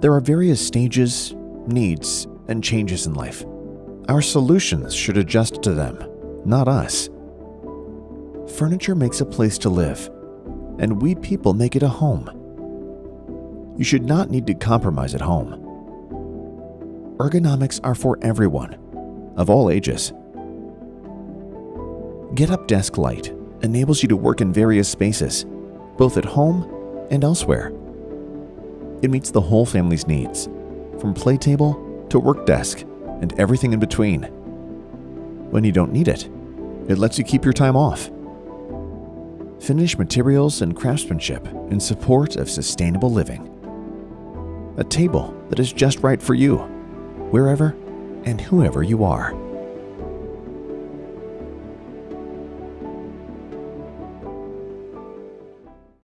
There are various stages, needs, and changes in life. Our solutions should adjust to them, not us. Furniture makes a place to live, and we people make it a home. You should not need to compromise at home. Ergonomics are for everyone, of all ages. Get Up Desk Light enables you to work in various spaces, both at home and elsewhere. It meets the whole family's needs, from play table to work desk and everything in between. When you don't need it, it lets you keep your time off. Finished materials and craftsmanship in support of sustainable living. A table that is just right for you, wherever and whoever you are.